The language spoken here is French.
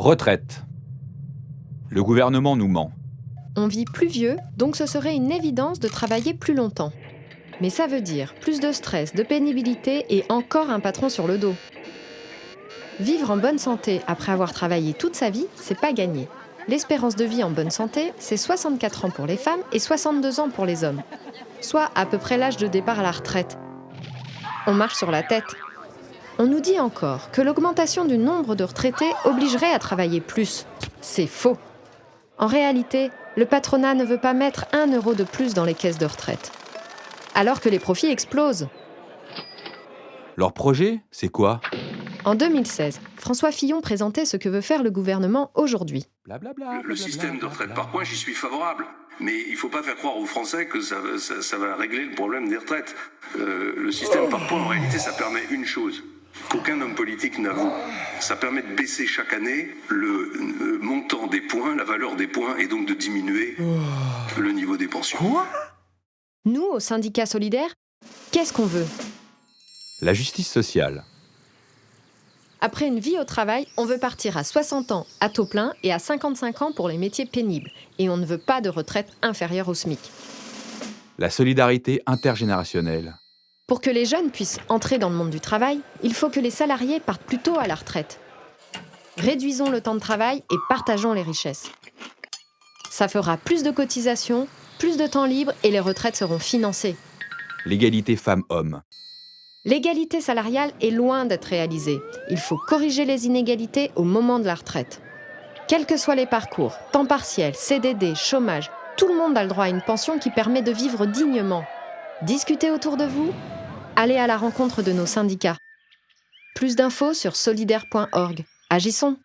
Retraite. Le gouvernement nous ment. On vit plus vieux, donc ce serait une évidence de travailler plus longtemps. Mais ça veut dire plus de stress, de pénibilité et encore un patron sur le dos. Vivre en bonne santé après avoir travaillé toute sa vie, c'est pas gagné. L'espérance de vie en bonne santé, c'est 64 ans pour les femmes et 62 ans pour les hommes. Soit à peu près l'âge de départ à la retraite. On marche sur la tête. On nous dit encore que l'augmentation du nombre de retraités obligerait à travailler plus. C'est faux. En réalité, le patronat ne veut pas mettre un euro de plus dans les caisses de retraite. Alors que les profits explosent. Leur projet, c'est quoi? En 2016, François Fillon présentait ce que veut faire le gouvernement aujourd'hui. Le système de retraite par points, j'y suis favorable. Mais il ne faut pas faire croire aux Français que ça, va- ça- ça va régler le problème des retraites. Euh, le système par points, en réalité, ça permet une chose qu'aucun homme politique n'avoue. Ça permet de baisser chaque année le, euh, montant des points, la valeur des points, et donc de diminuer le niveau des pensions. Nous, au syndicat solidaire, qu'est-ce qu'on veut? La justice sociale. Après une vie au travail, on veut partir à 60 ans à taux plein et à 55 ans pour les métiers pénibles. Et on ne veut pas de retraite inférieure au SMIC. La solidarité intergénérationnelle. Pour que les jeunes puissent entrer dans le monde du travail, il faut que les salariés partent plus tôt à la retraite. Réduisons le temps de travail et partageons les richesses. Ça fera plus de cotisations, plus de temps libre et les retraites seront financées. L'égalité femmes-hommes. L'égalité salariale est loin d'être réalisée. Il faut corriger les inégalités au moment de la retraite. Quels que soient les parcours, temps partiel, CDD, chômage, tout le monde a le droit à une pension qui permet de vivre dignement. Discutez autour de vous, allez à la rencontre de nos syndicats. Plus d'infos sur solidaire.org. Agissons